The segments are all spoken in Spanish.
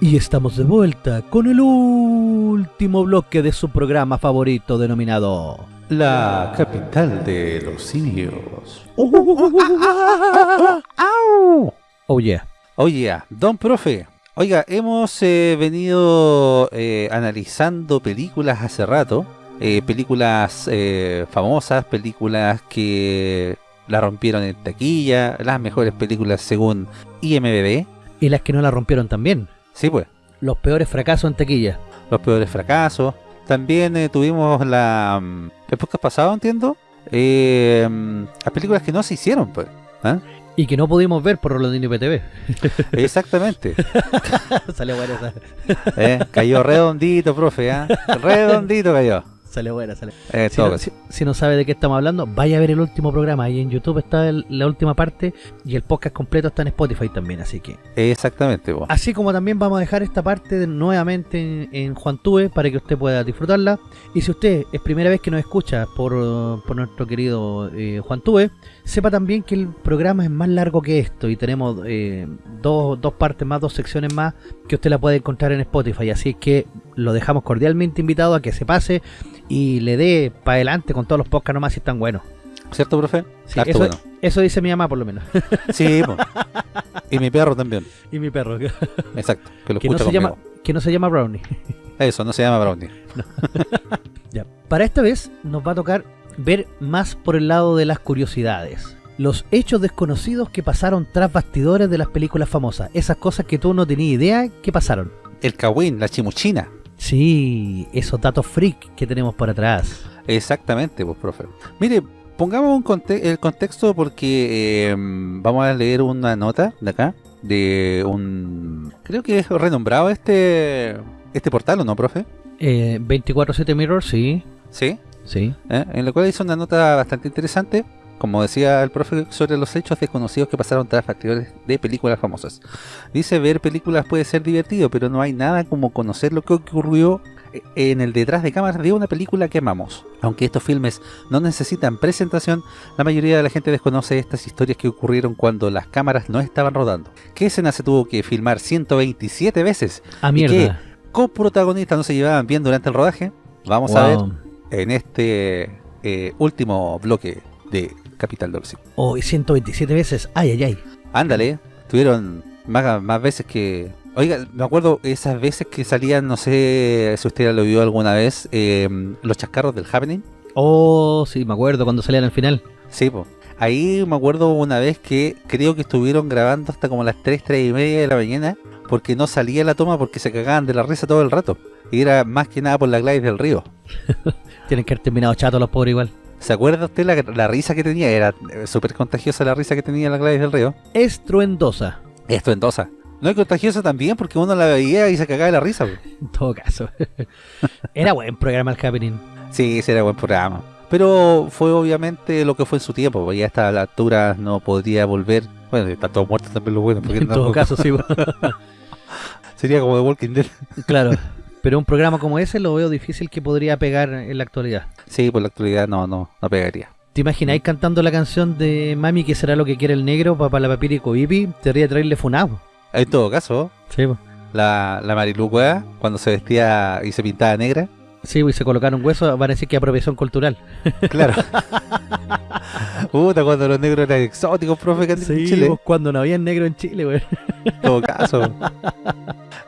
Y estamos de vuelta con el último bloque de su programa favorito denominado... La capital de los simios. Oh yeah. Oye, don profe, oiga, hemos eh, venido eh, analizando películas hace rato, eh, películas famosas, películas que la rompieron en taquilla, las mejores películas según IMDb. Y las que no la rompieron también. Sí, pues, Los peores fracasos en taquilla. los peores fracasos. También eh, tuvimos la... mm, El podcast pasado, entiendo. eh, mm, las películas que no se hicieron, pues. ¿ah? Y que no pudimos ver por Rolondino PTV. Exactamente. Sale buena esa. Eh, Cayó redondito, profe, ¿ah? Redondito cayó. Sale buena, sale. Eh, Si no, si- si no sabe de qué estamos hablando, vaya a ver el último programa. Ahí en YouTube está el- la última parte y el podcast completo está en Spotify también. Así que Exactamente, po. Así como también vamos a dejar esta parte nuevamente en, en Juantube para que usted pueda disfrutarla. Y si usted es primera vez que nos escucha por, por nuestro querido eh, Juantube, sepa también que el programa es más largo que esto y tenemos eh, dos, dos partes más, dos secciones más que usted la puede encontrar en Spotify. Así que lo dejamos cordialmente invitado a que se pase y le dé para adelante con todos los podcasts nomás si están buenos. ¿Cierto, profe? Sí, eso, bueno. eso dice mi mamá por lo menos. Sí, po. Y mi perro también. y mi perro. Exacto. Que lo no, escucha se llama, que no se llama Brownie. Eso, no se llama Brownie. Ya. Para esta vez nos va a tocar ver más por el lado de las curiosidades. Los hechos desconocidos que pasaron tras bastidores de las películas famosas. Esas cosas que tú no tenías idea que pasaron. El Kawin, la chimuchina. Sí, esos datos freak que tenemos por atrás. Exactamente, pues, profe. Mire, pongamos un conte- el contexto porque eh, vamos a leer una nota de acá, de un... Creo que es renombrado este este portal, ¿o no, profe? Eh, 24-7 Mirror, sí, Sí. sí. ¿eh? En la cual hizo una nota bastante interesante, como decía el profe, sobre los hechos desconocidos que pasaron tras factores de películas famosas. Dice, ver películas puede ser divertido, pero no hay nada como conocer lo que ocurrió en el detrás de cámaras de una película que amamos. Aunque estos filmes no necesitan presentación, la mayoría de la gente desconoce estas historias que ocurrieron cuando las cámaras no estaban rodando. ¿Qué escena se tuvo que filmar 127 veces? A ¿Y mierda. ¿Coprotagonistas no se llevaban bien durante el rodaje? Vamos a ver en este eh, último bloque de Capital Dorsey. Oh, y 127 veces. Ay, ay, ay. Ándale, tuvieron más, más veces que... Oiga, me acuerdo esas veces que salían, no sé si usted lo vio alguna vez, eh, los chascarros del Happening. Oh, sí, me acuerdo cuando salían al final. Sí, pues. Ahí me acuerdo una vez que creo que estuvieron grabando hasta como las 3, 3 y media de la mañana porque no salía la toma porque se cagaban de la risa todo el rato. Y era más que nada por la Gladys del Río. Tienen que haber terminado chatos los pobres igual. ¿Se acuerda usted la, la risa que tenía? Era eh, súper contagiosa la risa que tenía la Gladys del Río. Estruendosa. Estruendosa. No es contagiosa también porque uno la veía y se cagaba de la risa. pues. En todo caso. Era buen programa el Happening. Sí, ese era buen programa. Pero fue obviamente lo que fue en su tiempo, porque ya a esta altura no podría volver. Bueno, está todo muerto también lo bueno. Porque En todo caso, sí. Sería como The Walking Dead. claro. Pero un programa como ese lo veo difícil que podría pegar en la actualidad. Sí, por la actualidad no, no, no pegaría. ¿Te imagináis cantando la canción de Mami que será lo que quiere el negro, papá la papiri cobipi? Te haría traerle funado. En todo caso, Sí, po. la, la Marilu Cueva, cuando se vestía y se pintaba negra, Sí, y se colocaron huesos, van a decir que apropiación cultural. claro. Puta, cuando los negros eran exóticos, profe, que andan en Chile. pues, cuando no había negro en Chile, güey. En todo caso.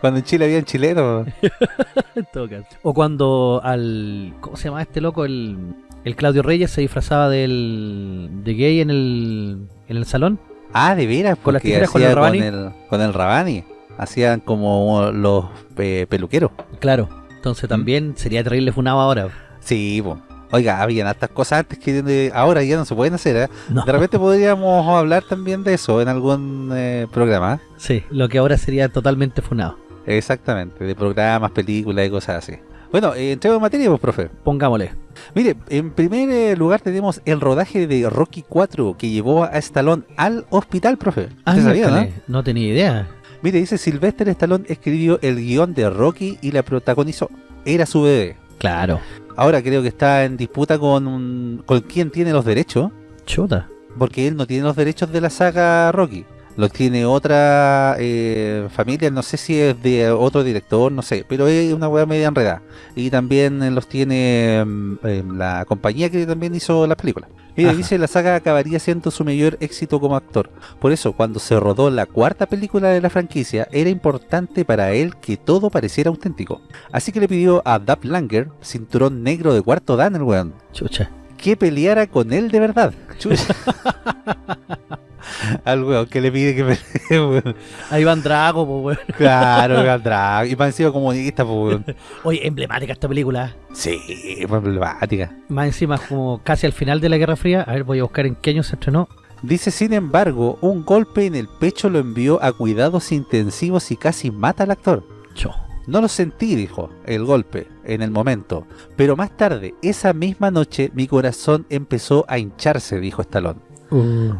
Cuando en Chile había chilenos. en todo caso. O cuando al... ¿Cómo se llama este loco? El, el Claudio Reyes se disfrazaba del, de gay en el, en el salón. Ah, de veras, Con las tijeras con el Rabani. Con el, con el Rabani. Hacían como los eh, peluqueros. Claro. Entonces también sería terrible funado ahora. Sí, po. Oiga, habían hartas cosas antes que de- ahora ya no se pueden hacer. ¿eh? No. De repente podríamos hablar también de eso en algún eh, programa. ¿eh? Sí, lo que ahora sería totalmente funado. Exactamente, de programas, películas y cosas así. Bueno, eh, entremos en materia, pues, profe. Pongámosle. Mire, en primer eh, lugar tenemos el rodaje de Rocky 4 que llevó a Stallone al hospital, profe. Ah, ¿Usted sabía, no? no tenía idea. Mire, dice Sylvester Stallone escribió el guion de Rocky y la protagonizó. Era su bebé. Claro. Ahora creo que está en disputa con, un- con quién tiene los derechos, Chuta. porque él no tiene los derechos de la saga Rocky. Los tiene otra eh, familia, no sé si es de otro director, no sé, pero es una weá media enredada. Y también eh, los tiene mm, eh, la compañía que también hizo la película. Y Ajá. dice la saga acabaría siendo su mayor éxito como actor. Por eso, cuando se rodó la cuarta película de la franquicia, era importante para él que todo pareciera auténtico. Así que le pidió a Dub Langer, cinturón negro de cuarto dan el weón, Chucha. que peleara con él de verdad. Chucha. Al weón que le pide que pelee, weón. Ahí van Drago, po, weón. Claro, weón, drag. Y más encima comunista, pues, weón. Oye, emblemática esta película. Sí, fue emblemática. Más encima, como casi al final de la Guerra Fría. A ver, voy a buscar en qué año se estrenó. Dice, sin embargo, un golpe en el pecho lo envió a cuidados intensivos y casi mata al actor. Cho. No lo sentí, dijo, el golpe, en el momento. Pero más tarde, esa misma noche, mi corazón empezó a hincharse, dijo Stallone.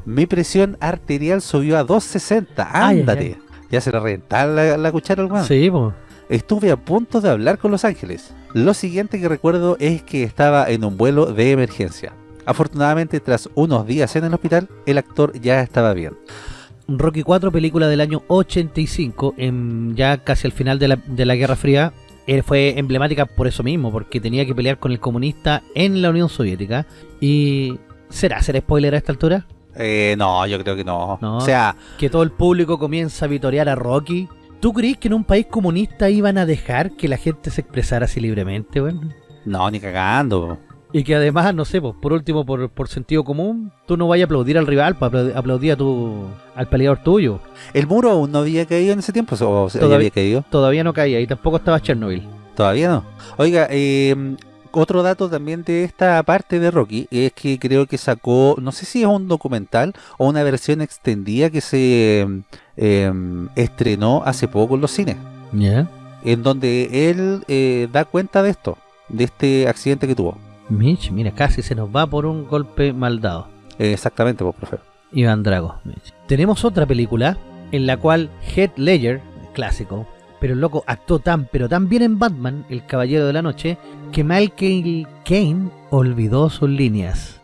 Mi presión arterial subió a 260. Ay, Ándate. ay, Ya se le reventaba la, la cuchara al. Sí, po. Estuve a punto de hablar con Los Ángeles. Lo siguiente que recuerdo es que estaba en un vuelo de emergencia. Afortunadamente, tras unos días en el hospital, el actor ya estaba bien. Rocky 4, película del año 85, en, ya casi al final de la, de la Guerra Fría. Él fue emblemática por eso mismo, porque tenía que pelear con el comunista en la Unión Soviética. Y... ¿Será ser spoiler a esta altura? Eh, no, yo creo que no. No. O sea, Que todo el público comienza a vitorear a Rocky. ¿Tú crees que en un país comunista iban a dejar que la gente se expresara así libremente, weón? no, ni cagando. Y que además, no sé, pues, por último, por, por sentido común, tú no vayas a aplaudir al rival, para aplaudir, a tu, al peleador tuyo. ¿El muro aún no había caído en ese tiempo? ¿O Todavía- había caído? Todavía no caía y tampoco estaba Chernobyl. Todavía no. Oiga, eh, otro dato también de esta parte de Rocky es que creo que sacó, no sé si es un documental o una versión extendida que se eh, estrenó hace poco en los cines, en donde él eh, da cuenta de esto, de este accidente que tuvo. Mitch, mira, casi se nos va por un golpe mal dado. Eh, exactamente, pues, profe. Iván Drago. Mitch. Tenemos otra película en la cual Heath Ledger, clásico, pero el loco actuó tan, pero tan bien en Batman, el Caballero de la Noche, que Michael Caine olvidó sus líneas.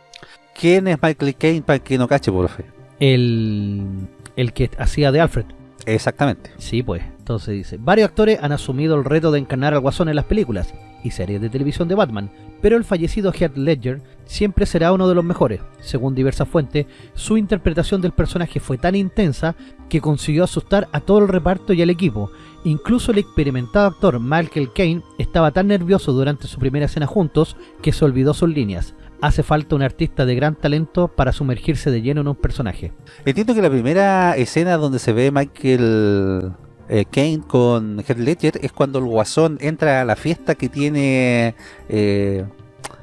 ¿Quién es Michael Caine para que no cache, profe? El, el que hacía de Alfred. Exactamente. Sí, pues. Entonces dice, varios actores han asumido el reto de encarnar al Guasón en las películas y series de televisión de Batman, pero el fallecido Heath Ledger siempre será uno de los mejores. Según diversas fuentes, su interpretación del personaje fue tan intensa que consiguió asustar a todo el reparto y al equipo. Incluso el experimentado actor Michael Caine estaba tan nervioso durante su primera escena juntos que se olvidó sus líneas. Hace falta un artista de gran talento para sumergirse de lleno en un personaje. Entiendo que la primera escena donde se ve Michael eh, Caine con Heath Ledger es cuando el guasón entra a la fiesta que tiene... eh,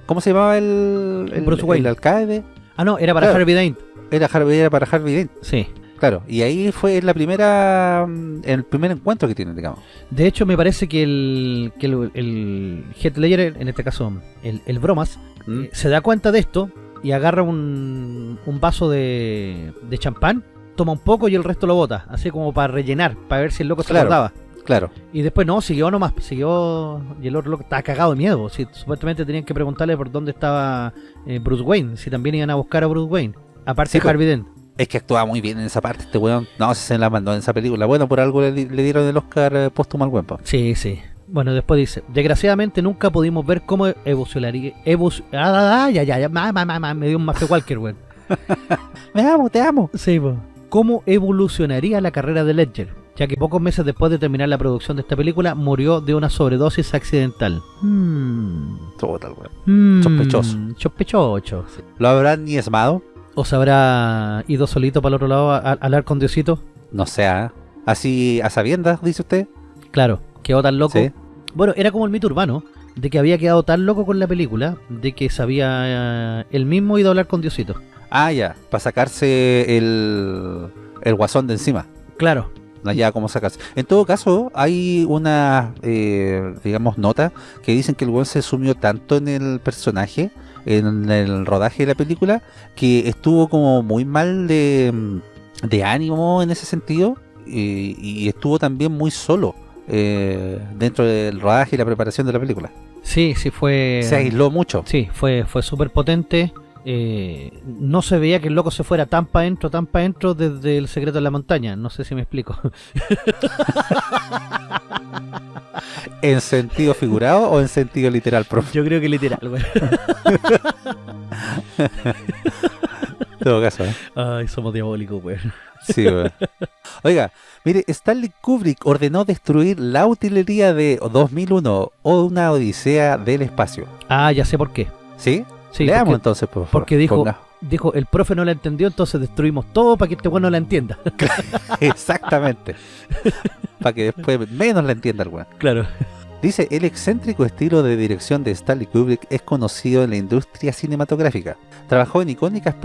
¿Cómo se llamaba el, el, Bruce Wayne. el alcalde? Ah, no, era para Claro. Harvey Dent. Era, Harvey, era para Harvey Dent, Sí. Claro. Y ahí fue la primera... mm, el primer encuentro que tienen, digamos. De hecho, me parece que el, que el, Ledger, en este caso el, el Bromas, ¿Mm? eh, se da cuenta de esto y agarra un, un vaso de, de champán, toma un poco y el resto lo bota, así como para rellenar, para ver si el loco se Claro. acordaba. Claro. Y después no, siguió nomás, siguió y el otro loco estaba cagado de miedo. Si, supuestamente tenían que preguntarle por dónde estaba eh, Bruce Wayne, si también iban a buscar a Bruce Wayne. Aparte Sí, de pues. Harvey Dent. Es que actuaba muy bien en esa parte este weón. No, se la mandó en esa película. Bueno, por algo le, di- le dieron el Oscar eh, póstumo al weón. Sí, sí. Bueno, después dice, desgraciadamente nunca pudimos ver cómo evolucionaría... evo- ah, ah, ya, ya, ya, ma, ma, ma, me dio un Mafia Walker, weón. Me amo, te amo. Sí, po. ¿Cómo evolucionaría la carrera de Ledger? Ya que pocos meses después de terminar la producción de esta película, murió de una sobredosis accidental. Puta, el weón. Hmm. Sospechoso. Sospechoso. sí. ¿Lo habrán niesmado? ¿O se habrá ido solito para el otro lado a, a hablar con Diosito? No sé, ¿ah? Así a sabiendas, dice usted. Claro, quedó tan loco. Sí. Bueno, era como el mito urbano, de que había quedado tan loco con la película, de que sabía eh, él mismo ido a hablar con Diosito. Ah, ya, para sacarse el, el guasón de encima. Claro, No ya cómo sacarse. En todo caso, hay una, eh, digamos, nota que dicen que el weón se sumió tanto en el personaje, en el rodaje de la película, que estuvo como muy mal de, de ánimo en ese sentido y, y estuvo también muy solo eh, dentro del rodaje y la preparación de la película. sí, sí fue... Se aisló mucho. Sí, fue, fue súper potente eh, no se veía que el loco se fuera tan para adentro, tan para adentro desde el secreto de la montaña. No sé si me explico. ¿En sentido figurado o en sentido literal, profe? Yo creo que literal, güey. En todo caso, ¿eh? Ay, somos diabólicos, güey. Sí, weón. Oiga, mire, Stanley Kubrick ordenó destruir la utilería de 2001 o una odisea del espacio. Ah, ya sé por qué. ¿Sí? Sí, Leamos porque, entonces, por favor. porque dijo, Ponga. dijo, el profe no la entendió, entonces destruimos todo para que este bueno la entienda. Exactamente. Para que después menos la entienda el weón. claro. Dice, el excéntrico estilo de dirección de Stanley Kubrick es conocido en la industria cinematográfica. Trabajó en icónicas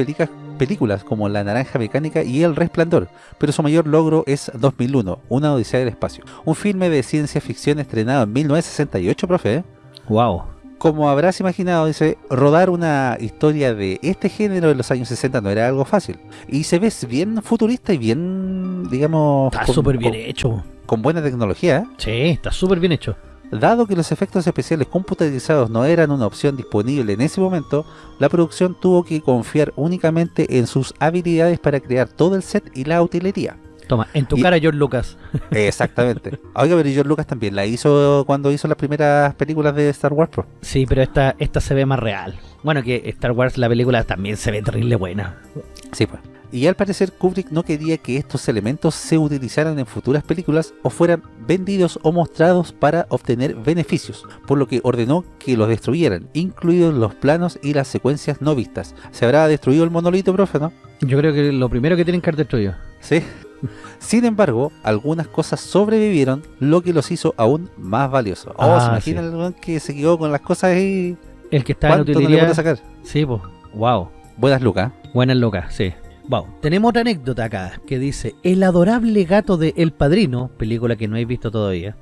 películas como La Naranja Mecánica y El Resplandor, pero su mayor logro es 2001, Una Odisea del Espacio. Un filme de ciencia ficción estrenado en 1968, profe. ¿eh? Wow. Como habrás imaginado, dice, rodar una historia de este género en los años 60 no era algo fácil. Y se ve bien futurista y bien, digamos... Está con- súper bien con- hecho. con buena tecnología, ¿eh? Sí, está súper bien hecho. Dado que los efectos especiales computarizados no eran una opción disponible en ese momento, la producción tuvo que confiar únicamente en sus habilidades para crear todo el set y la utilería. Toma, en tu Y- cara, George Lucas. Exactamente. Oiga, pero George Lucas también la hizo cuando hizo las primeras películas de Star Wars. Pro. Sí, pero esta, esta se ve más real. Bueno, que Star Wars, la película, también se ve terrible buena. Sí, pues. Y al parecer Kubrick no quería que estos elementos se utilizaran en futuras películas o fueran vendidos o mostrados para obtener beneficios, por lo que ordenó que los destruyeran, incluidos los planos y las secuencias no vistas. ¿Se habrá destruido el monolito, profe, no? Yo creo que lo primero que tienen que haber destruido. Sí. Sin embargo, algunas cosas sobrevivieron, lo que los hizo aún más valiosos. Oh, Ah, ¿se imagina sí. que se quedó con las cosas ahí? El que está en ¿Cuánto no le utilidad. sacar? sí, pues. Wow. Buenas lucas. Buenas locas, sí. Wow. Tenemos otra anécdota acá que dice: El adorable gato de El Padrino, película que no he visto todavía,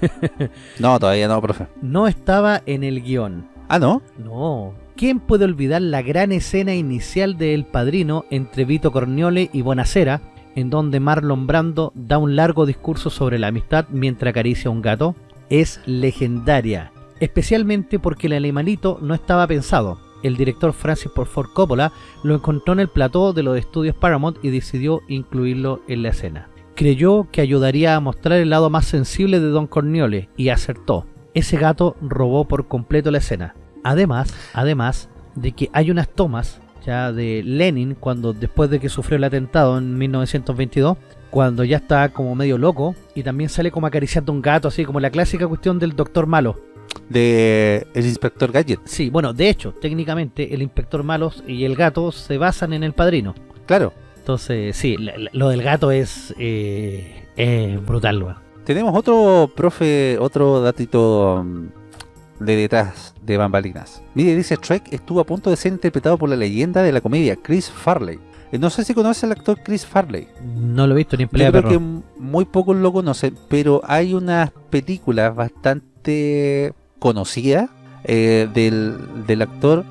No, todavía no, profe. no estaba en el guion. Ah, ¿no? No. ¿Quién puede olvidar la gran escena inicial de El Padrino entre Vito Corniole y Bonacera, en donde Marlon Brando da un largo discurso sobre la amistad mientras acaricia a un gato? Es legendaria, especialmente porque el animalito no estaba pensado. El director Francis Ford Coppola lo encontró en el plató de los estudios Paramount y decidió incluirlo en la escena. Creyó que ayudaría a mostrar el lado más sensible de Don Corniole y acertó. Ese gato robó por completo la escena. Además, además de que hay unas tomas ya de Lenin cuando después de que sufrió el atentado en 1922, cuando ya está como medio loco y también sale como acariciando un gato así como la clásica cuestión del doctor malo. De el inspector Gadget. Sí, bueno, de hecho, técnicamente el inspector malo y el gato se basan en el padrino. Claro. Entonces, sí, lo del gato es eh, brutal, weón. Tenemos otro, profe, otro datito mm, de detrás de bambalinas. Mire, dice Shrek estuvo a punto de ser interpretado por la leyenda de la comedia Chris Farley. Eh, No sé si conoce al actor Chris Farley. No lo he visto ni en Yo pelea creo perro. que muy pocos lo conocen, pero hay unas películas bastante conocidas eh, del, del actor.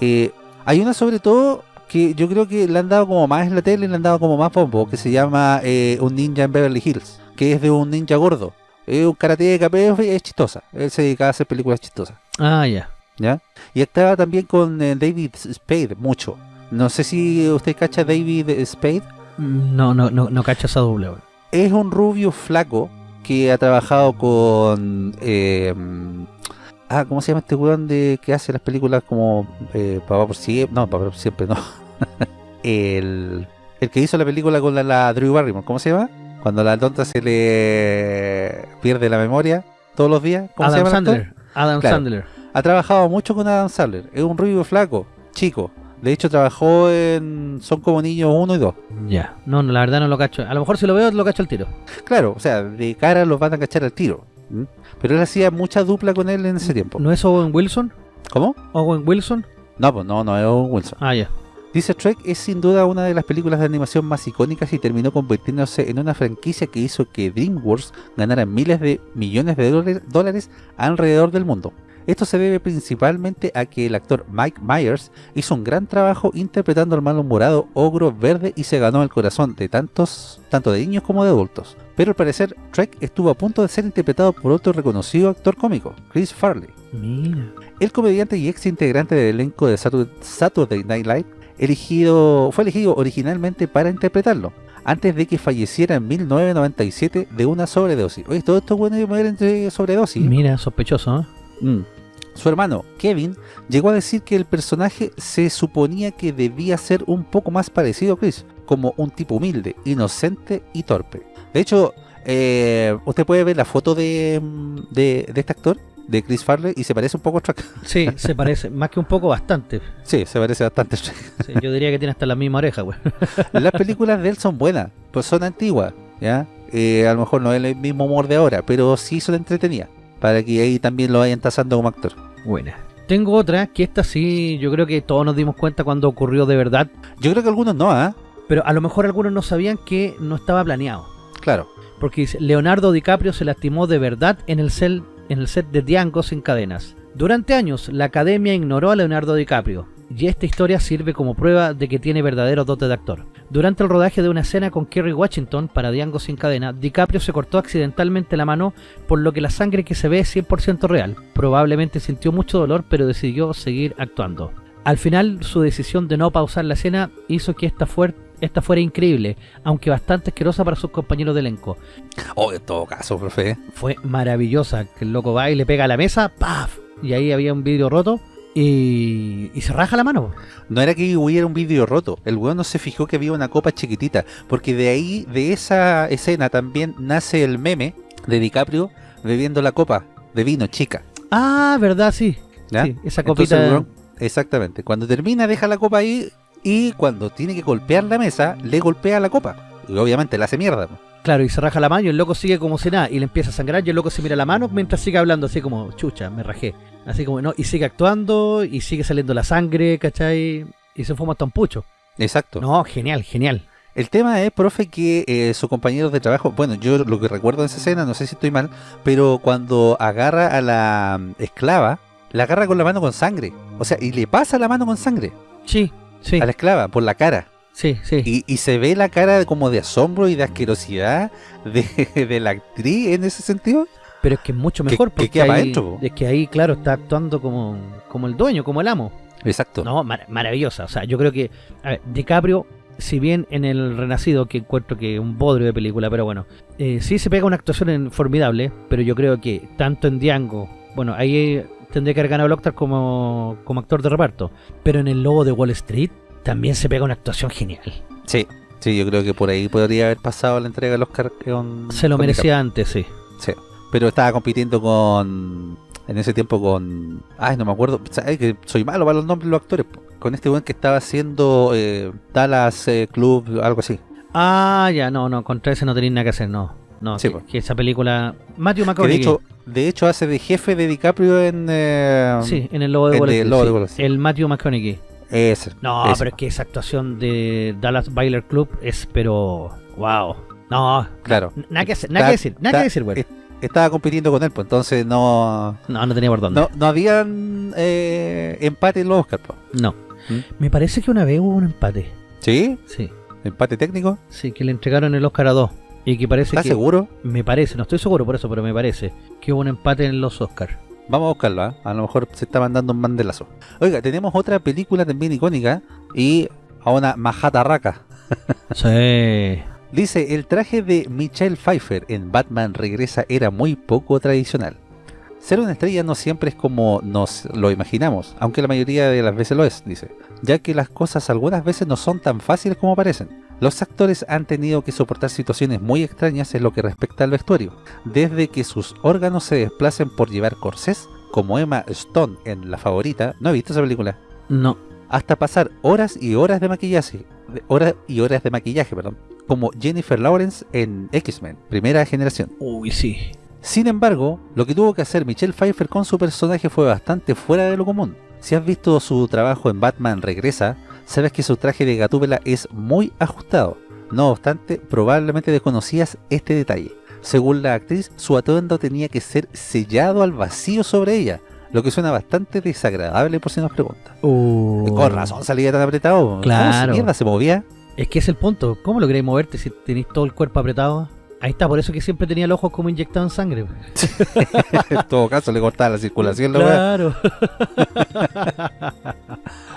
Eh, hay una sobre todo que yo creo que le han dado como más en la tele, le han dado como más bombo, que se llama eh, Un Ninja en Beverly Hills, que es de un ninja gordo. Es un karateca, pero es es chistosa. Él se dedicaba a hacer películas chistosas. Ah, ya. ¿ya? Y estaba también con eh, David Spade, mucho. No sé si usted cacha David Spade. No, no, no, no cacho esa doble, es un rubio flaco que ha trabajado con eh, ah cómo se llama este weón de que hace las películas como eh, Papá por siempre no Papá por siempre no el el que hizo la película con la, la Drew Barrymore ¿cómo se llama? Cuando la tonta se le pierde la memoria todos los días ¿cómo se Adam llama el actor? Sandler. Adam Claro. Sandler. ha trabajado mucho con Adam Sandler es un rubio flaco chico de hecho trabajó en Son como niños 1 y 2 Ya. No, no, la verdad no lo cacho. A lo mejor si lo veo, lo cacho al tiro. Claro, o sea, de cara los van a cachar al tiro. Pero él hacía mucha dupla con él en ese tiempo. ¿No es Owen Wilson? ¿Cómo? ¿Owen Wilson? No, pues no, no es Owen Wilson. Ah, ya. Dice Trek es sin duda una de las películas de animación más icónicas y terminó convirtiéndose en una franquicia que hizo que DreamWorks ganara miles de millones de dólares- alrededor del mundo. Esto se debe principalmente a que el actor Mike Myers hizo un gran trabajo interpretando al malhumorado ogro verde y se ganó el corazón de tantos, tanto de niños como de adultos. pero al parecer Trek estuvo a punto de ser interpretado por otro reconocido actor cómico, Chris Farley. Mira. El comediante y ex integrante del elenco de Satur- Saturday Night Live elegido, fue elegido originalmente para interpretarlo, antes de que falleciera en 1997 de una sobredosis. Oye, todo esto bueno de sobredosis. Mira, sospechoso, ¿eh? Mm. Su hermano, Kevin, llegó a decir que el personaje se suponía que debía ser un poco más parecido a Chris, como un tipo humilde, inocente y torpe. De hecho, eh, usted puede ver la foto de, de, de este actor, de Chris Farley, y se parece un poco a Trek. Sí, se parece. Más que un poco, bastante. Sí, se parece bastante a Trek. Sí, yo diría que tiene hasta la misma oreja, güey. Las películas de él son buenas, pues son antiguas, ¿ya? Eh, a lo mejor no es el mismo humor de ahora, pero sí son entretenidas, para que ahí también lo vayan tasando como actor. Buena. Tengo otra, que esta sí, yo creo que todos nos dimos cuenta cuando ocurrió de verdad, Yo creo que algunos no, ¿ah? pero a lo mejor algunos no sabían que no estaba planeado. Porque Leonardo DiCaprio se lastimó de verdad en el, set de Django sin cadenas. Durante años, la academia ignoró a Leonardo DiCaprio, y esta historia sirve como prueba de que tiene verdadero dote de actor. Durante el rodaje de una escena con Kerry Washington para Django sin cadena, DiCaprio se cortó accidentalmente la mano, por lo que la sangre que se ve es 100% real. Probablemente sintió mucho dolor, pero decidió seguir actuando. Al final, su decisión de no pausar la escena hizo que esta, fuer- esta fuera increíble, aunque bastante asquerosa para sus compañeros de elenco. Oh, en todo caso, profe. Fue maravillosa, que el loco va y le pega a la mesa, ¡paf! Y ahí había un vidrio roto y, y se raja la mano. No era que hubiera un vídeo roto, el weón no se fijó que había una copa chiquitita, porque de ahí, de esa escena también nace el meme de DiCaprio bebiendo la copa de vino chica. Ah, verdad, sí. ¿ya? Sí, esa copita. exactamente, cuando termina deja la copa ahí y cuando tiene que golpear la mesa, le golpea la copa. Y obviamente la hace mierda. Claro, y se raja la mano y el loco sigue como si nada y le empieza a sangrar y el loco se mira la mano mientras sigue hablando así como, chucha, me rajé. Así como, no, y sigue actuando y sigue saliendo la sangre, ¿cachai? Y se fuma hasta un pucho. Exacto. No, genial, genial. El tema es, profe, que eh, sus compañeros de trabajo, bueno, yo lo que recuerdo de esa escena, no sé si estoy mal, pero cuando agarra a la mm, esclava, la agarra con la mano con sangre. O sea, y le pasa la mano con sangre Sí, sí, a la esclava por la cara. sí, sí. Y, y se ve la cara como de asombro y de asquerosidad de, de la actriz en ese sentido. Pero es que es mucho Que- mejor que porque pa' ahí, es que ahí, claro, está actuando como, como el dueño, como el amo. Exacto. No, mar- maravillosa. O sea, yo creo que a ver, DiCaprio, si bien en el Renacido, que encuentro que es un bodrio de película, pero bueno, eh, sí se pega una actuación en- formidable, pero yo creo que tanto en Django, bueno, ahí tendría que haber ganado el Oscar como, como actor de reparto, pero en El Lobo de Wall Street también se pega una actuación genial. Sí, sí, yo creo que por ahí podría haber pasado la entrega del Oscar con... Se lo con merecía antes, sí. Sí, pero estaba compitiendo con. En ese tiempo con. Ay, no me acuerdo. ¿sabes que soy malo para los nombres de los actores. Con este weón que estaba haciendo eh, Dallas eh, Club, algo así. Ah, ya, no, no, contra ese no tenéis nada que hacer, no. No, Sí, que, que esa película... Matthew Que de McConaughey. hecho, de hecho hace de jefe de DiCaprio en. eh, Sí, en el Lobo de Wall el Street. Sí. Matthew McConaughey. Ese. No, ese. pero es que esa actuación de Dallas Bailer Club es, pero. ¡Wow! No, Claro. nada que, hacer, nada Está- que decir, nada que decir, güey. es- Estaba compitiendo con él, pues entonces no. No, no tenía por dónde. No, no habían eh, empate en los Oscars, pues. No. ¿Mm? Me parece que una vez hubo un empate. ¿Sí? Sí, ¿Empate técnico? sí, que le entregaron el Oscar a dos. Y que parece ¿Estás que. seguro? Me parece, no estoy seguro por eso, pero me parece que hubo un empate en los Oscars. Vamos a buscarlo, ¿ah? a lo mejor se está mandando un mandelazo. Oiga, tenemos otra película también icónica y a una majatarraca. Sí. Dice, el traje de Michelle Pfeiffer en Batman Regresa era muy poco tradicional. Ser una estrella no siempre es como nos lo imaginamos, aunque la mayoría de las veces lo es, dice, ya que las cosas algunas veces no son tan fáciles como parecen. Los actores han tenido que soportar situaciones muy extrañas en lo que respecta al vestuario, desde que sus órganos se desplacen por llevar corsés, como Emma Stone en La Favorita, ¿no he visto esa película? No. hasta pasar horas y horas de maquillaje, horas y horas de maquillaje, perdón, como Jennifer Lawrence en X-Men, primera generación. Uy, sí. Sin embargo, lo que tuvo que hacer Michelle Pfeiffer con su personaje fue bastante fuera de lo común. Si has visto su trabajo en Batman Regresa, sabes que su traje de Gatúbela es muy ajustado. No obstante, probablemente desconocías este detalle. Según la actriz, su atuendo tenía que ser sellado al vacío sobre ella, lo que suena bastante desagradable por si nos preguntan. Uh, Con razón salía tan apretado. Claro. ¿Cómo se mierda se movía? Es que es el punto. ¿Cómo lográis moverte si tenéis todo el cuerpo apretado? Ahí está, por eso que siempre tenía los ojos como inyectados en sangre. en todo caso le cortaba la circulación la claro.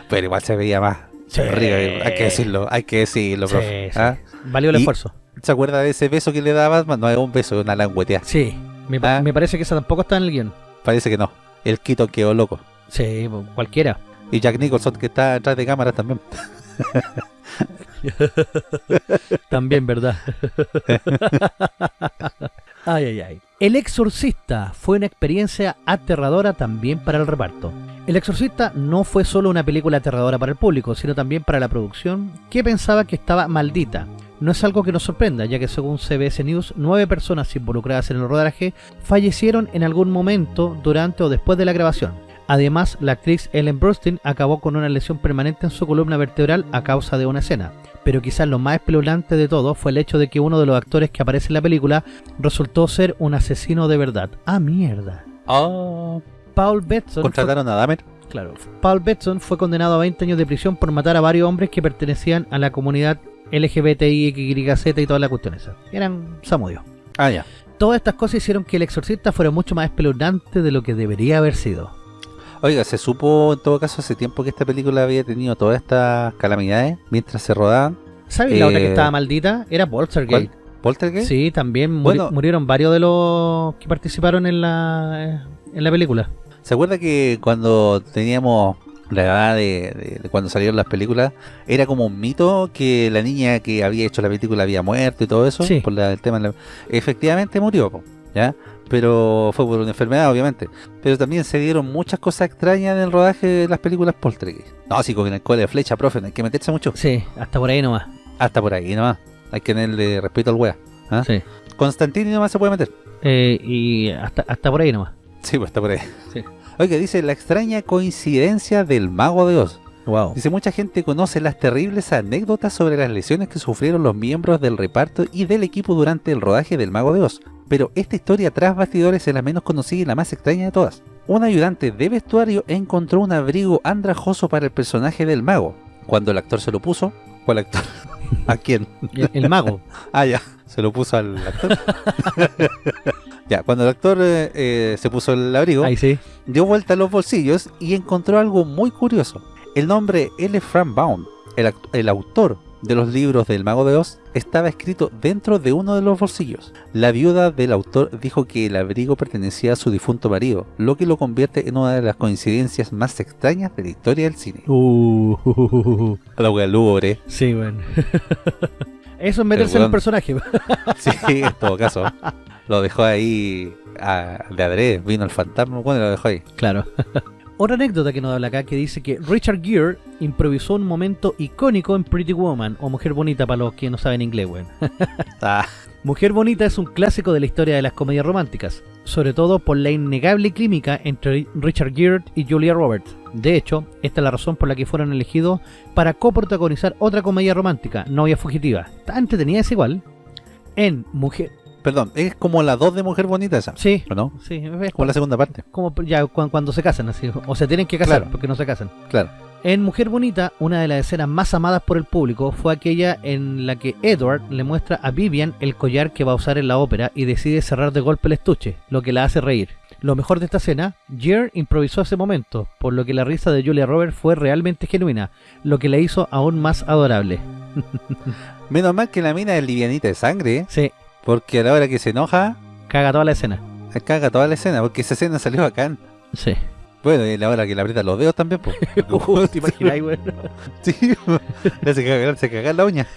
Pero igual se veía más. Sí. hay que decirlo, hay que decirlo, Sí, profe. sí. ¿ah? Valió el esfuerzo. ¿Se acuerda de ese beso que le daba Batman? No es un beso, es una languetea. Sí. Me, Ah. me parece que esa tampoco está en el guion. Parece que no. El Quito quedó loco. Sí, cualquiera. Y Jack Nicholson que está atrás de cámaras también. También, ¿verdad? ay, ay, ay. El Exorcista fue una experiencia aterradora también para el reparto. El Exorcista no fue solo una película aterradora para el público, sino también para la producción, que pensaba que estaba maldita. No es algo que nos sorprenda, ya que según CBS News, nueve personas involucradas en el rodaje fallecieron en algún momento durante o después de la grabación. Además, la actriz Ellen Burstyn acabó con una lesión permanente en su columna vertebral a causa de una escena. Pero quizás lo más espeluznante de todo fue el hecho de que uno de los actores que aparece en la película resultó ser un asesino de verdad. ¡Ah, mierda! Oh, Paul Betson fue, contrataron a Dahmer. claro, Paul Betson fue condenado a 20 años de prisión por matar a varios hombres que pertenecían a la comunidad LGBTI, XYZ y todas las cuestiones. esas. Eran samudios. Ah, ya. Todas estas cosas hicieron que El Exorcista fuera mucho más espeluznante de lo que debería haber sido. Oiga, se supo en todo caso hace tiempo que esta película había tenido todas estas calamidades mientras se rodaban. ¿Sabes la otra que Eh, estaba maldita? Era Poltergeist. ¿Poltergeist? Sí, también muri- Bueno. murieron varios de los que participaron en la en la película. ¿Se acuerda que cuando teníamos la edad de, de- de cuando salieron las películas, era como un mito que la niña que había hecho la película había muerto y todo eso? Sí. Por la- el tema la- Efectivamente murió, ¿ya? Pero fue por una enfermedad, obviamente. Pero también se dieron muchas cosas extrañas en el rodaje de las películas Poltergeist. No, sí, con el cole de flecha, profe, no hay que meterse mucho. Sí, hasta por ahí nomás. Hasta por ahí nomás. Hay que tenerle respeto al wea. ¿ah? Sí. Constantini nomás se puede meter. Eh, y hasta, hasta por ahí nomás. Sí, pues está por ahí. Sí. Oiga, dice la extraña coincidencia del mago de Oz. Wow. Dice, mucha gente conoce las terribles anécdotas sobre las lesiones que sufrieron los miembros del reparto y del equipo durante el rodaje del Mago de Oz. Pero esta historia tras bastidores es la menos conocida y la más extraña de todas. Un ayudante de vestuario encontró un abrigo andrajoso para el personaje del mago. Cuando el actor se lo puso, ¿cuál actor? ¿A quién? El, el mago. Ah, ya, se lo puso al actor. ya, cuando el actor eh, eh, se puso el abrigo, Ahí sí. dio vuelta a los bolsillos y encontró algo muy curioso. El nombre L. Frank Baum, el, el autor de los libros del Mago de Oz, estaba escrito dentro de uno de los bolsillos. La viuda del autor dijo que el abrigo pertenecía a su difunto marido, lo que lo convierte en una de las coincidencias más extrañas de la historia del cine. Uh, La sí, bueno. Eso es meterse en el personaje. Sí, en todo caso. Lo dejó ahí a- de adrede, vino el fantasma, bueno, lo dejó ahí. Claro. Otra anécdota que nos habla acá que dice que Richard Gere improvisó un momento icónico en Pretty Woman o Mujer Bonita para los que no saben inglés, weón. Ah, Mujer Bonita es un clásico de la historia de las comedias románticas, sobre todo por la innegable química entre Richard Gere y Julia Roberts. De hecho, esta es la razón por la que fueron elegidos para coprotagonizar otra comedia romántica, Novia Fugitiva. Tan entretenida es igual. En Mujer... perdón, es como la 2 de Mujer Bonita esa, Sí, ¿o no? sí, es Como la segunda parte. como ya cu- cuando se casan, así, o se tienen que casar Claro. porque no se casan. Claro. En Mujer Bonita, una de las escenas más amadas por el público fue aquella en la que Edward le muestra a Vivian el collar que va a usar en la ópera y decide cerrar de golpe el estuche, lo que la hace reír. Lo mejor de esta escena, Jer improvisó ese momento, por lo que la risa de Julia Roberts fue realmente genuina, lo que la hizo aún más adorable. Menos mal que la mina es livianita de sangre, ¿eh? Sí, porque a la hora que se enoja, caga toda la escena. caga toda la escena, porque esa escena salió acá. Sí. Bueno, y a la hora que le aprieta los dedos también, pues. Uh, ¿Te imaginas, güey? Sí, le hace cagar, se cagar la uña.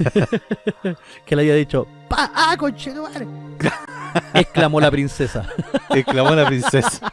Que le haya dicho, ¡Pa! ¡Ah, conchetumare! Exclamó la princesa. Exclamó la princesa.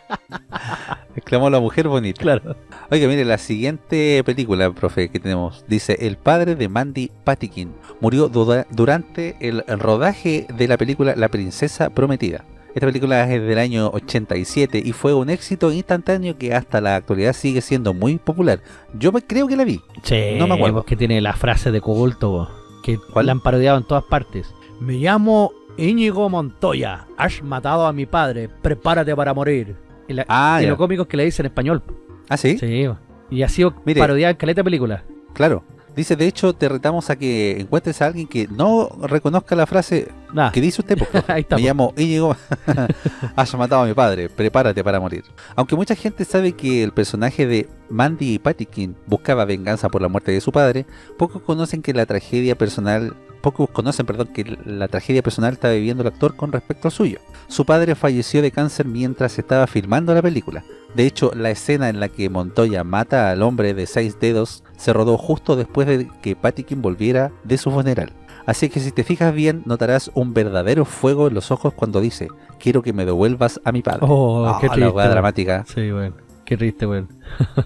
Exclamó la mujer bonita. Claro. Oiga, mire, la siguiente película, profe, que tenemos, dice, el padre de Mandy Patinkin murió durante el rodaje de la película La princesa prometida. Esta película es del año 87 y fue un éxito instantáneo que hasta la actualidad sigue siendo muy popular. Yo me- creo que la vi. Sí, No me acuerdo. que tiene la frase de bo, que ¿Cuál? la han parodiado en todas partes. Me llamo Íñigo Montoya. Has matado a mi padre. Prepárate para morir. Y, la- Ah, y lo cómico es que le dice en español. ¿Ah, sí? Sí. Y ha sido Mire. parodiada en caleta película. Claro. Dice, de hecho, te retamos a que encuentres a alguien que no reconozca la frase que dice usted, profe. Ahí Me po. llamo Íñigo, haya matado a mi padre, prepárate para morir. Aunque mucha gente sabe que el personaje de Mandy Patinkin buscaba venganza por la muerte de su padre, pocos conocen que la tragedia personal, pocos conocen, perdón, que la tragedia personal está viviendo el actor con respecto al suyo. Su padre falleció de cáncer mientras estaba filmando la película. De hecho, la escena en la que Montoya mata al hombre de seis dedos se rodó justo después de que Patinkin volviera de su funeral. Así que si te fijas bien, notarás un verdadero fuego en los ojos cuando dice quiero que me devuelvas a mi padre. Oh, Ah, qué la triste. weón. dramática. Sí, weón. Qué triste, weón.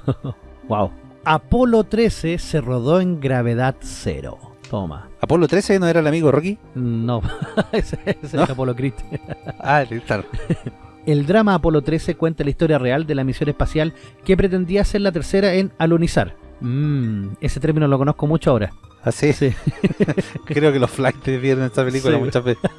wow. Apolo 13 se rodó en gravedad cero. Toma. ¿Apolo 13 no era el amigo Rocky? No, ese, ese ¿No? es Apolo Creed. Ah, claro. El drama Apolo 13 cuenta la historia real de la misión espacial que pretendía ser la tercera en alunizar. Mmm, ese término lo conozco mucho ahora. Así Sí. Creo que los flights vieron esta película Sí. muchas veces.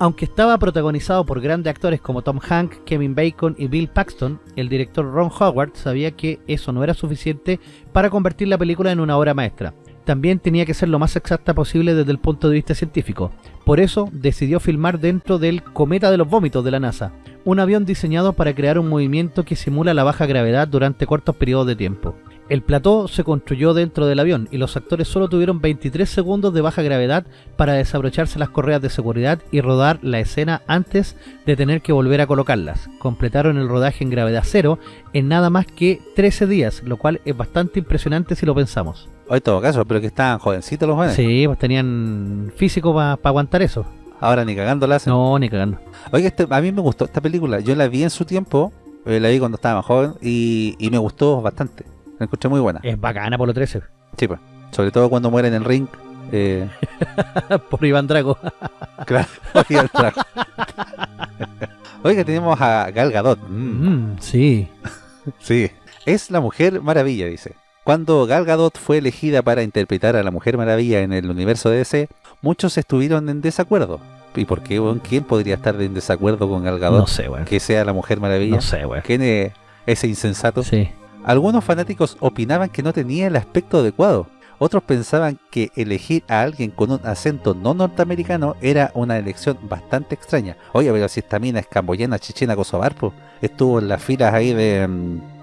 Aunque estaba protagonizado por grandes actores como Tom Hanks, Kevin Bacon y Bill Paxton, el director Ron Howard sabía que eso no era suficiente para convertir la película en una obra maestra. También tenía que ser lo más exacta posible desde el punto de vista científico. Por eso decidió filmar dentro del Cometa de los Vómitos de la NASA, un avión diseñado para crear un movimiento que simula la baja gravedad durante cortos periodos de tiempo. El plató se construyó dentro del avión y los actores solo tuvieron 23 segundos de baja gravedad para desabrocharse las correas de seguridad y rodar la escena antes de tener que volver a colocarlas. Completaron el rodaje en gravedad cero en nada más que 13 días, lo cual es bastante impresionante si lo pensamos. O en todo caso, pero que estaban jovencitos los jóvenes. Sí, pues tenían físico para aguantar eso. Ahora ni cagando la hacen. No, ni cagando. Oiga, este- a mí me gustó esta película. Yo la vi en su tiempo, eh, la vi cuando estaba más joven y, y me gustó bastante. La encontré muy buena. Es bacana por lo 13. Sí, pues. Sobre todo cuando muere en el ring. Eh, por Iván Drago. claro, oiga, el trago. Oiga, tenemos a Gal Gadot. Mm, Mm, sí. sí. Es la Mujer Maravilla, dice. Cuando Gal Gadot fue elegida para interpretar a la Mujer Maravilla en el universo de DC, muchos estuvieron en desacuerdo. ¿Y por qué? weón? ¿Quién podría estar en desacuerdo con Gal Gadot? No sé, weón. Que sea la Mujer Maravilla. No sé, weón. ¿Quién es ese insensato? Sí. Algunos fanáticos opinaban que no tenía el aspecto adecuado. Otros pensaban que elegir a alguien con un acento no norteamericano era una elección bastante extraña. Oye, pero si esta mina es camboyana, chechena, kosovar, po, estuvo en las filas ahí de, mm,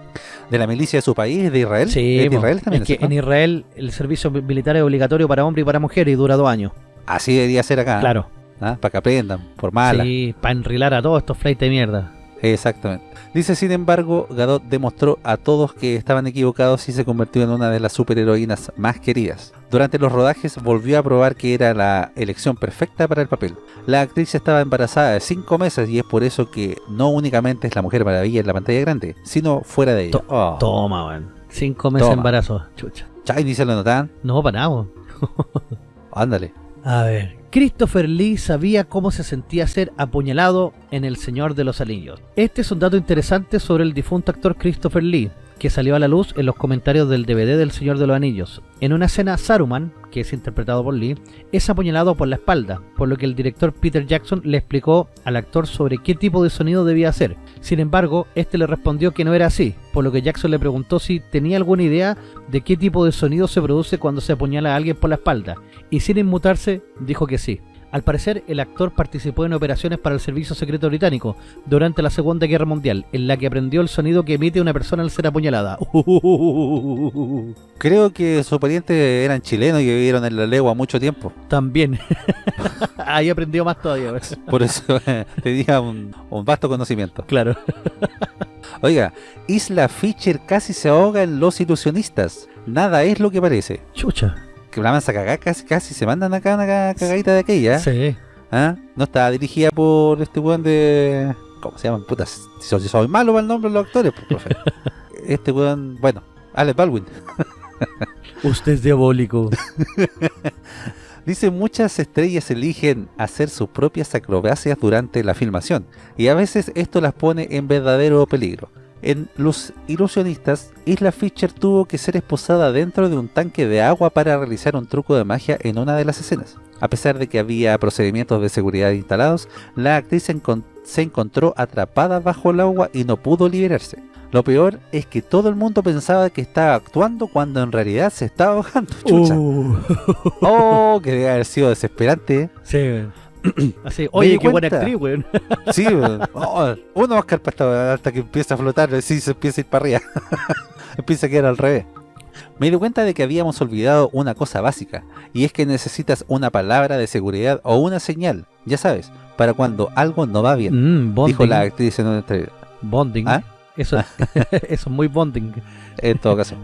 de la milicia de su país, de Israel. Sí, ¿Es de. Israel también. es que en? Israel el servicio militar es obligatorio para hombre y para mujer y dura dos años. Así debería ser acá. Claro. ¿ah? Para que aprendan, por mala. Sí, para enrilar a todos estos flights de mierda. Exactamente. Dice, sin embargo, Gadot demostró a todos que estaban equivocados y se convirtió en una de las superheroínas más queridas. Durante los rodajes volvió a probar que era la elección perfecta para el papel. La actriz estaba embarazada de 5 meses y es por eso que no únicamente es la Mujer Maravilla en la pantalla grande, sino fuera de ella. Oh. Toma, weón. Cinco meses de embarazo. Chucha. Chay, ni se lo notaban. No, para nada. Ándale. A ver. Christopher Lee sabía cómo se sentía ser apuñalado en El Señor de los Anillos. Este es un dato interesante sobre el difunto actor Christopher Lee, que salió a la luz en los comentarios del DVD del Señor de los Anillos. En una escena, Saruman, que es interpretado por Lee, es apuñalado por la espalda, por lo que el director Peter Jackson le explicó al actor sobre qué tipo de sonido debía hacer. Sin embargo, este le respondió que no era así, por lo que Jackson le preguntó si tenía alguna idea de qué tipo de sonido se produce cuando se apuñala a alguien por la espalda, y sin inmutarse, dijo que sí. Al parecer, el actor participó en operaciones para el Servicio Secreto Británico durante la Segunda Guerra Mundial, en la que aprendió el sonido que emite una persona al ser apuñalada. Creo que sus parientes eran chilenos y vivieron en la legua mucho tiempo. También. Ahí aprendió más todavía. ¿ves? Por eso tenía un, un vasto conocimiento. Claro. Oiga, Isla Fisher casi se ahoga en Los Ilusionistas. Nada es lo que parece. Chucha. Que la mansa cagada casi, casi se mandan acá una ca- cagadita de aquella. Sí. ¿Ah? No está dirigida por este weón de... ¿Cómo se llaman? Puta, si soy, si soy malo para el nombre de los actores, pues, profe. Este weón, bueno, Alex Baldwin. Usted es diabólico. Dice muchas estrellas eligen hacer sus propias acrobacias durante la filmación y a veces esto las pone en verdadero peligro. En Los Ilusionistas, Isla Fisher tuvo que ser esposada dentro de un tanque de agua para realizar un truco de magia en una de las escenas. A pesar de que había procedimientos de seguridad instalados, la actriz se encontró atrapada bajo el agua y no pudo liberarse. Lo peor es que todo el mundo pensaba que estaba actuando cuando en realidad se estaba ahogando. Chucha. Uh. Oh, que debe haber sido desesperante. Sí, weón. Así, oye, qué buena actriz, weón. Sí, weón. Oh, uno Oscar para hasta que empieza a flotar, sí, se empieza a ir para arriba. empieza a quedar al revés. Me di cuenta de que habíamos olvidado una cosa básica, y es que necesitas una palabra de seguridad o una señal, ya sabes, para cuando algo no va bien, Mm, dijo la actriz en una entrevista. Bonding. ¿Ah? Eso, eso es muy bonding. En todo caso.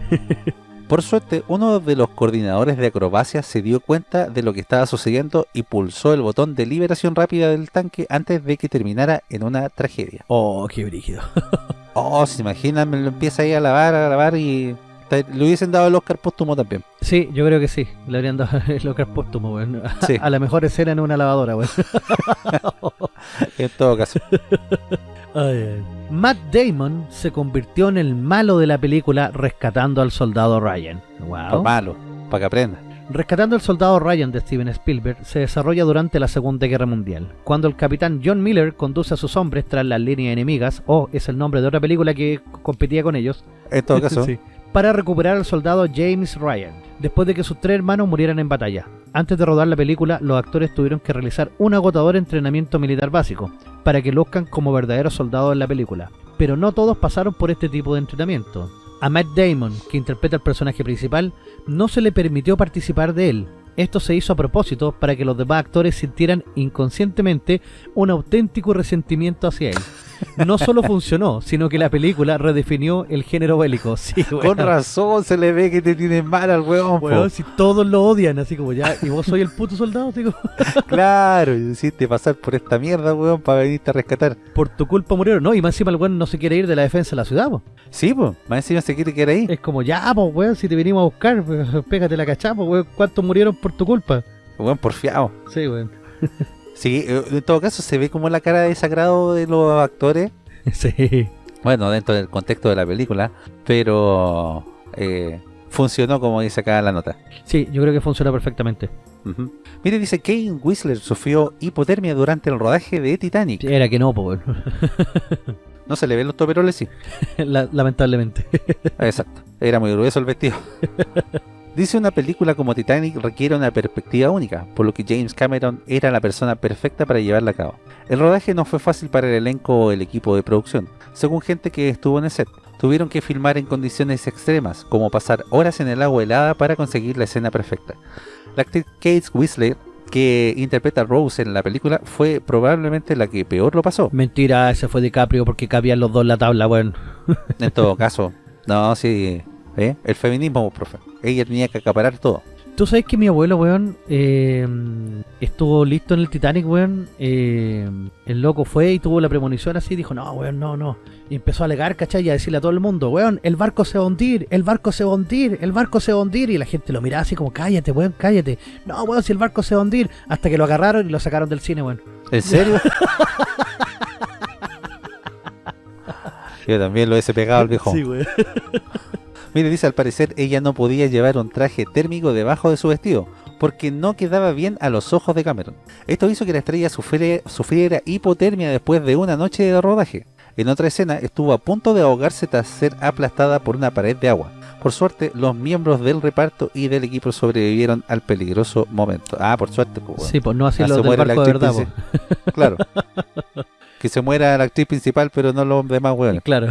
Por suerte, uno de los coordinadores de acrobacia se dio cuenta de lo que estaba sucediendo y pulsó el botón de liberación rápida del tanque antes de que terminara en una tragedia. Oh, qué brígido. Oh, se imaginan, me lo empieza ahí a lavar, a lavar y le hubiesen dado el Oscar póstumo también. Sí, yo creo que sí. Le habrían dado el Oscar póstumo, weón. Sí. A la mejor escena en una lavadora, weón. En todo caso. Ay. Matt Damon se convirtió en el malo de la película Rescatando al Soldado Ryan. Wow. malo, para que aprenda. Rescatando al Soldado Ryan de Steven Spielberg se desarrolla durante la Segunda Guerra Mundial, cuando el capitán John Miller conduce a sus hombres tras las líneas enemigas, o es el nombre de otra película que competía con ellos, En todo caso, Sí. Para recuperar al soldado James Ryan, después de que sus tres hermanos murieran en batalla. Antes de rodar la película, los actores tuvieron que realizar un agotador entrenamiento militar básico, para que luzcan como verdaderos soldados en la película. Pero no todos pasaron por este tipo de entrenamiento. A Matt Damon, que interpreta al personaje principal, no se le permitió participar de él. Esto se hizo a propósito para que los demás actores sintieran inconscientemente un auténtico resentimiento hacia él. No solo funcionó, sino que la película redefinió el género bélico. Sí, con razón se le ve que te tienes mal al. Weón, si todos lo odian, así como ya, y vos soy el puto soldado, como, Claro, y hiciste pasar por esta mierda, weón, para venirte a rescatar. por tu culpa murieron, no, y más encima el weón no se quiere ir de la defensa de la ciudad, po. Sí, pues, más encima se quiere quedar ahí. Es como, ya, pues, weón, si te venimos a buscar, pégate la cachapa, weón, ¿cuántos murieron por tu culpa? Weón, porfiado. Sí, weón. Sí, eh, en todo caso se ve como la cara de desagrado de los actores. Sí. Bueno, dentro del contexto de la película, pero eh, funcionó como dice acá la nota. Sí, yo creo que funciona perfectamente. Ujú. Mire, dice Kane Whistler sufrió hipotermia durante el rodaje de Titanic. Era que no, weón. No se le ven los toperoles, sí. La- lamentablemente. Exacto. Era muy grueso el vestido. Dice una película como Titanic requiere una perspectiva única, por lo que James Cameron era la persona perfecta para llevarla a cabo. El rodaje no fue fácil para el elenco o el equipo de producción, según gente que estuvo en el set. Tuvieron que filmar en condiciones extremas, como pasar horas en el agua helada para conseguir la escena perfecta. La actriz Kate Whistler, que interpreta a Rose en la película, fue probablemente la que peor lo pasó. Mentira, ese fue DiCaprio porque cabían los dos en la tabla, weón. En todo caso, no, sí, ¿eh? el feminismo, profe. Ella tenía que acaparar todo. Tú sabes que mi abuelo, weón, eh, estuvo listo en el Titanic, weón. eh, el loco fue y tuvo la premonición así, dijo, no, weón, no, no. Y empezó a alegar, ¿cachai? Y a decirle a todo el mundo, weón, el barco se va a hundir, el barco se va a hundir, el barco se va a hundir. Y la gente lo miraba así como, cállate, weón, cállate. No, weón, si el barco se va a hundir. Hasta que lo agarraron y lo sacaron del cine, weón. ¿En serio? Yo también lo hubiese pegado al viejo. weón. Mire, dice, al parecer ella no podía llevar un traje térmico debajo de su vestido, porque no quedaba bien a los ojos de Cameron. Esto hizo que la estrella sufriera, sufriera hipotermia después de una noche de rodaje. En otra escena estuvo a punto de ahogarse tras ser aplastada por una pared de agua. Por suerte, los miembros del reparto y del equipo sobrevivieron al peligroso momento. Ah, por suerte, pues, bueno. Sí, pues no así Ah, los del barco de verdad. Claro. que se muera la actriz principal, pero no los demás hueones. Claro.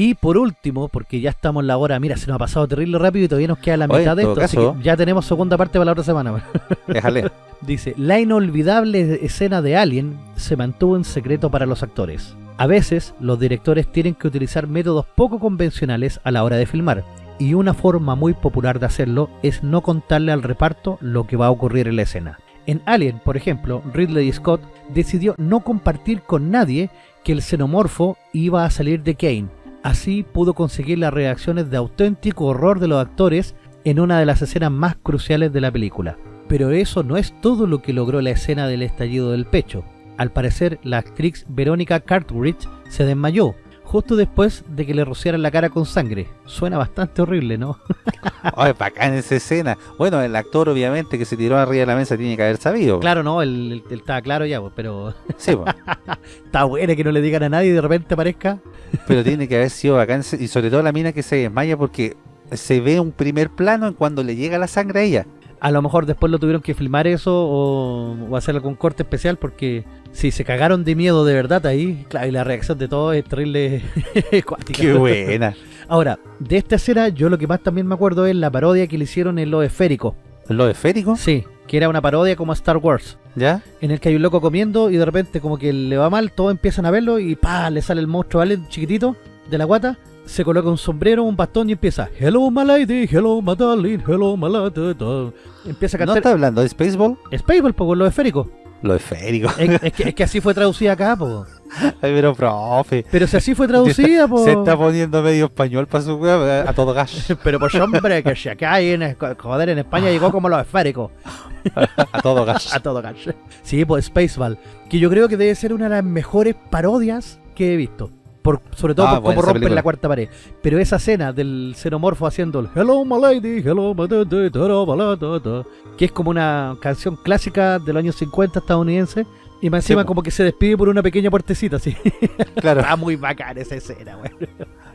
Y por último, porque ya estamos en la hora, mira, se nos ha pasado terrible rápido y todavía nos queda la Oye, mitad de esto, así que ya tenemos segunda parte para la otra semana. Déjale. Dice, la inolvidable escena de Alien se mantuvo en secreto para los actores. A veces, los directores tienen que utilizar métodos poco convencionales a la hora de filmar, y una forma muy popular de hacerlo es no contarle al reparto lo que va a ocurrir en la escena. En Alien, por ejemplo, Ridley Scott decidió no compartir con nadie que el xenomorfo iba a salir de Kane. Así pudo conseguir las reacciones de auténtico horror de los actores en una de las escenas más cruciales de la película. Pero eso no es todo lo que logró la escena del estallido del pecho. Al parecer, la actriz Verónica Cartwright se desmayó, justo después de que le rociaran la cara con sangre. Suena bastante horrible, ¿no? Ay, bacán esa escena. Bueno, el actor obviamente que se tiró arriba de la mesa tiene que haber sabido. Claro, no, él, él estaba claro ya, pues, pero Sí, po. está buena que no le digan a nadie y de repente aparezca. Pero tiene que haber sido bacán. Y sobre todo la mina que se desmaya porque se ve un primer plano en cuando le llega la sangre a ella. A lo mejor después lo tuvieron que filmar eso o, o hacer algún corte especial porque si se cagaron de miedo de verdad ahí, claro, y la reacción de todos es terrible. Qué buena. Ahora, de esta escena yo lo que más también me acuerdo es la parodia que le hicieron en lo esférico. ¿Lo esférico? Sí, que era una parodia como a Star Wars. ¿Ya? En el que hay un loco comiendo y de repente como que le va mal, todos empiezan a verlo y pa, le sale el monstruo, ¿vale? Chiquitito, de la guata, se coloca un sombrero, un bastón y empieza Hello my lady, hello my darling, hello my lady, da". Empieza a ¿No cantar está hablando de Spaceball? Spaceball, lo esférico. Lo esférico. Es, es que, es que así fue traducida acá, po. Ay, pero profe. Pero si así fue traducida, po. Se está poniendo medio español para su wea a todo gas. Pero pues hombre, que si acá hay en, joder, en España llegó como los esféricos. A todo gas. A todo gas. Sí, pues Spaceball. Que yo creo que debe ser una de las mejores parodias que he visto. Por, sobre todo Ah, por cómo rompen la cuarta pared. Pero esa escena del xenomorfo haciendo el Hello my lady, hello my da", que es como una canción clásica de los años 50 estadounidense. Y más encima como que se despide por una pequeña puertecita así. Claro. Está muy bacana esa escena, güey.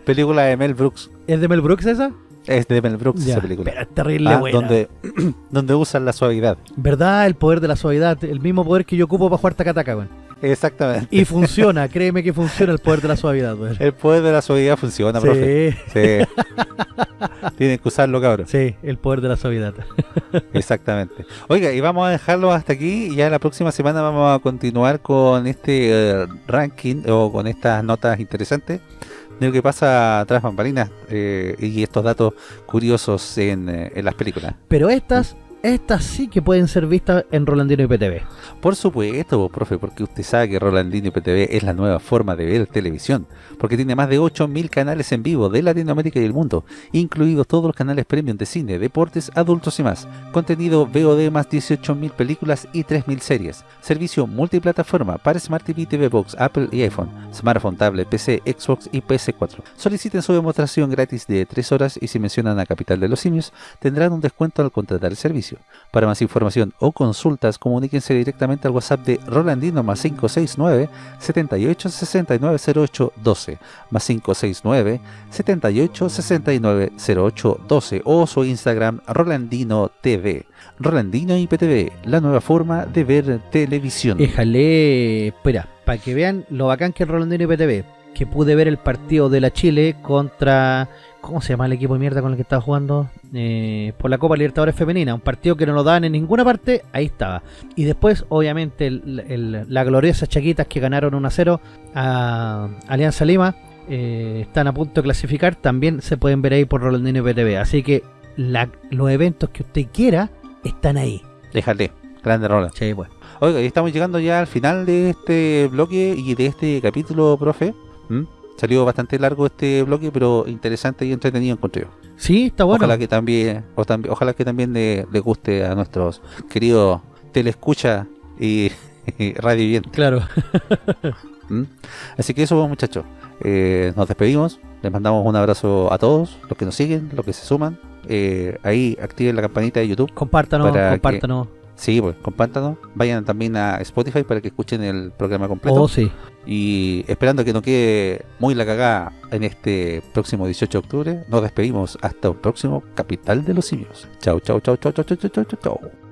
Película de Mel Brooks. ¿Es de Mel Brooks esa? Es de Mel Brooks Ya, esa película. Pero es terrible Ah, buena. donde, donde usan la suavidad. ¿Verdad? El poder de la suavidad. El mismo poder que yo ocupo para jugar tacataca, güey. Exactamente. Y funciona, créeme que funciona el poder de la suavidad, güey. El poder de la suavidad funciona, profe. Sí, Sí. Tienen que usarlo, cabrón. sí, el poder de la suavidad. Exactamente. Oiga, y vamos a dejarlo hasta aquí. Y ya la próxima semana vamos a continuar con este eh, ranking o con estas notas interesantes de lo que pasa tras bambalinas eh, y estos datos curiosos en, eh, en las películas. Pero estas, estas sí que pueden ser vistas en Rolandino IPTV. Por supuesto, profe, porque usted sabe que Rolandino IPTV es la nueva forma de ver televisión, porque tiene más de 8.000 canales en vivo de Latinoamérica y el mundo, incluidos todos los canales premium de cine, deportes, adultos y más, contenido VOD más 18.000 películas y 3.000 series, servicio multiplataforma para Smart TV, TV Box, Apple y iPhone, smartphone, tablet, PC, Xbox y PS4. Soliciten su demostración gratis de 3 horas y si mencionan a Capital de los Simios, tendrán un descuento al contratar el servicio. Para más información o consultas, comuníquense directamente al WhatsApp de Rolandino más 569 78 69 08 12 más 569 78 69 08 12 o su Instagram Rolandino TV. Rolandino IPTV, la nueva forma de ver televisión. Éjale, espera, para que vean lo bacán que es Rolandino IPTV. Que pude ver el partido de la Chile contra. ¿Cómo se llama el equipo de mierda con el que estaba jugando? Eh, por la Copa Libertadores Femenina. Un partido que no lo daban en ninguna parte. Ahí estaba. Y después, obviamente, el, el- la gloriosa Chaquitas que ganaron 1 a 0 a Alianza Lima. eh, están a punto de clasificar. También se pueden ver ahí por Rolandino IPTV. Así que la- los eventos que usted quiera están ahí. Déjale, grande Roland. Sí, pues. Oiga, estamos llegando ya al final de este bloque y de este capítulo, profe. ¿Mm? Salió bastante largo este bloque, pero interesante y entretenido encontré yo. Sí, está bueno. Ojalá que también, o tambi- ojalá que también le, le guste a nuestros queridos telescucha y, y radio oyentes. Claro. ¿Mm? Así que eso, pues, muchachos. Eh, nos despedimos. Les mandamos un abrazo a todos, los que nos siguen, los que se suman. Eh, ahí activen la campanita de YouTube. Compártanos, que- compártanos. Sí, pues compártanos. Vayan también a Spotify para que escuchen el programa completo. Oh, sí. Y esperando que no quede muy la cagada en este próximo 18 de octubre, nos despedimos hasta un próximo Capital de los Simios. Chau, chau, chau, chau, chau, chau, chau, chau, chau.